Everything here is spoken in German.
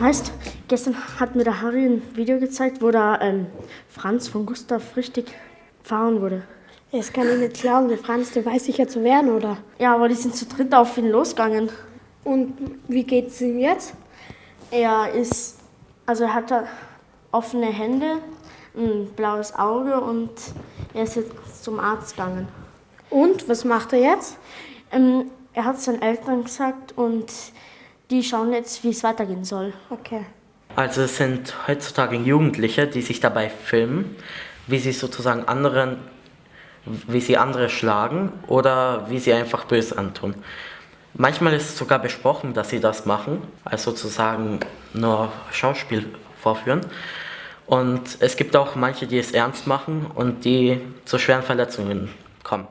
Weißt, gestern hat mir der Harry ein Video gezeigt, wo da ähm, Franz von Gustav richtig fahren wurde. Das kann ich nicht glauben, der Franz, der weiß sicher zu werden, oder? Ja, aber die sind zu dritt auf ihn losgegangen. Und wie geht's ihm jetzt? Er ist, also er hat offene Hände, ein blaues Auge und er ist jetzt zum Arzt gegangen. Und was macht er jetzt? Ähm, er hat seinen Eltern gesagt und die schauen jetzt, wie es weitergehen soll. Okay. Also es sind heutzutage Jugendliche, die sich dabei filmen, wie sie sozusagen anderen, wie sie andere schlagen oder wie sie einfach böse antun. Manchmal ist es sogar besprochen, dass sie das machen, also sozusagen nur Schauspiel vorführen. Und es gibt auch manche, die es ernst machen und die zu schweren Verletzungen kommen.